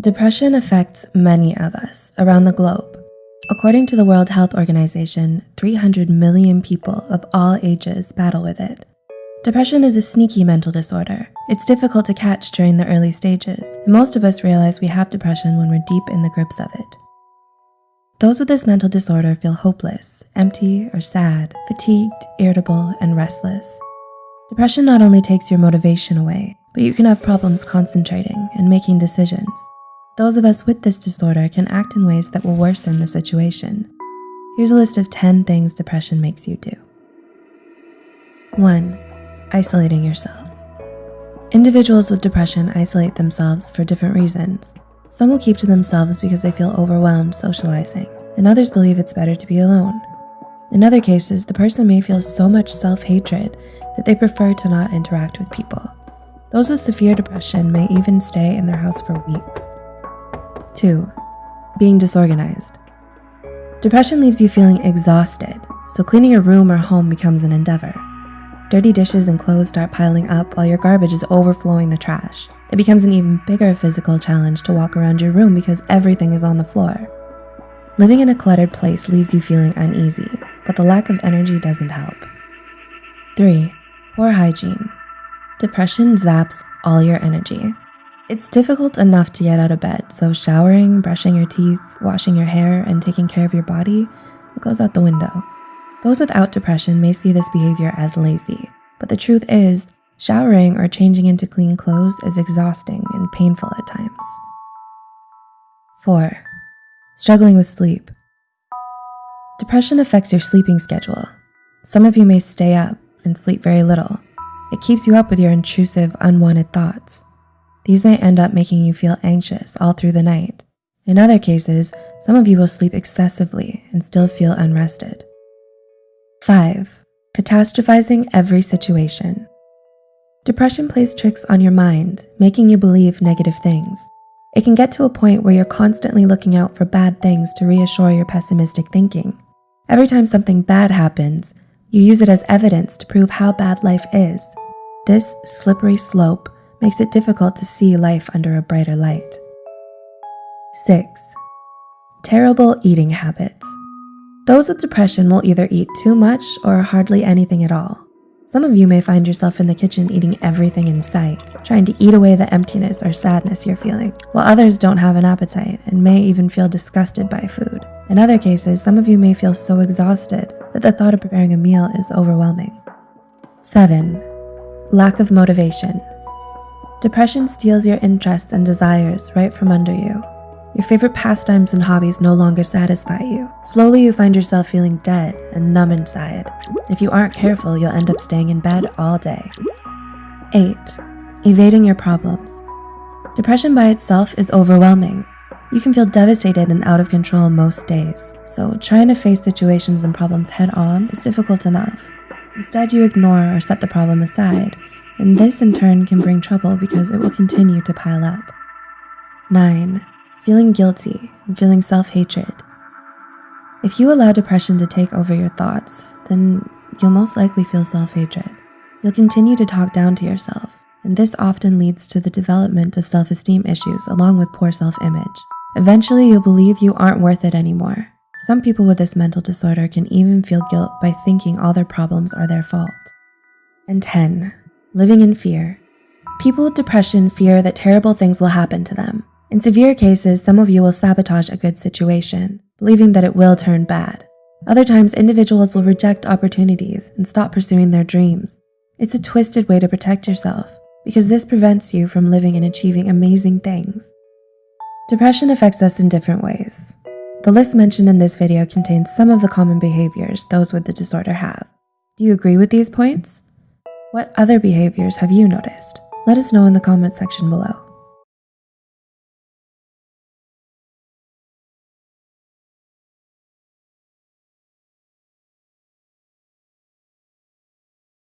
Depression affects many of us around the globe. According to the World Health Organization, 300 million people of all ages battle with it. Depression is a sneaky mental disorder. It's difficult to catch during the early stages, and most of us realize we have depression when we're deep in the grips of it. Those with this mental disorder feel hopeless, empty or sad, fatigued, irritable, and restless. Depression not only takes your motivation away, but you can have problems concentrating and making decisions. Those of us with this disorder can act in ways that will worsen the situation. Here's a list of 10 things depression makes you do. 1. Isolating yourself. Individuals with depression isolate themselves for different reasons. Some will keep to themselves because they feel overwhelmed socializing, and others believe it's better to be alone. In other cases, the person may feel so much self-hatred that they prefer to not interact with people. Those with severe depression may even stay in their house for weeks. 2. Being disorganized. Depression leaves you feeling exhausted, so cleaning your room or home becomes an endeavor. Dirty dishes and clothes start piling up while your garbage is overflowing the trash. It becomes an even bigger physical challenge to walk around your room because everything is on the floor. Living in a cluttered place leaves you feeling uneasy, but the lack of energy doesn't help. 3. Poor hygiene. Depression zaps all your energy. It's difficult enough to get out of bed, so showering, brushing your teeth, washing your hair, and taking care of your body goes out the window. Those without depression may see this behavior as lazy, but the truth is, showering or changing into clean clothes is exhausting and painful at times. 4. Struggling with sleep. Depression affects your sleeping schedule. Some of you may stay up and sleep very little. It keeps you up with your intrusive, unwanted thoughts. These may end up making you feel anxious all through the night. In other cases, some of you will sleep excessively and still feel unrested. 5. Catastrophizing every situation. Depression plays tricks on your mind, making you believe negative things. It can get to a point where you're constantly looking out for bad things to reassure your pessimistic thinking. Every time something bad happens, you use it as evidence to prove how bad life is. This slippery slope makes it difficult to see life under a brighter light. 6. Terrible eating habits. Those with depression will either eat too much or hardly anything at all. Some of you may find yourself in the kitchen eating everything in sight, trying to eat away the emptiness or sadness you're feeling, while others don't have an appetite and may even feel disgusted by food. In other cases, some of you may feel so exhausted that the thought of preparing a meal is overwhelming. 7. Lack of motivation. Depression steals your interests and desires right from under you. Your favorite pastimes and hobbies no longer satisfy you. Slowly, you find yourself feeling dead and numb inside. If you aren't careful, you'll end up staying in bed all day. 8. Evading your problems. Depression by itself is overwhelming. You can feel devastated and out of control most days, so trying to face situations and problems head on is difficult enough. Instead, you ignore or set the problem aside and this in turn can bring trouble because it will continue to pile up. 9. Feeling guilty and feeling self-hatred. If you allow depression to take over your thoughts, then you'll most likely feel self-hatred. You'll continue to talk down to yourself, and this often leads to the development of self-esteem issues along with poor self-image. Eventually, you'll believe you aren't worth it anymore. Some people with this mental disorder can even feel guilt by thinking all their problems are their fault. And 10 living in fear. People with depression fear that terrible things will happen to them. In severe cases, some of you will sabotage a good situation, believing that it will turn bad. Other times, individuals will reject opportunities and stop pursuing their dreams. It's a twisted way to protect yourself because this prevents you from living and achieving amazing things. Depression affects us in different ways. The list mentioned in this video contains some of the common behaviors those with the disorder have. Do you agree with these points? What other behaviors have you noticed? Let us know in the comment section below.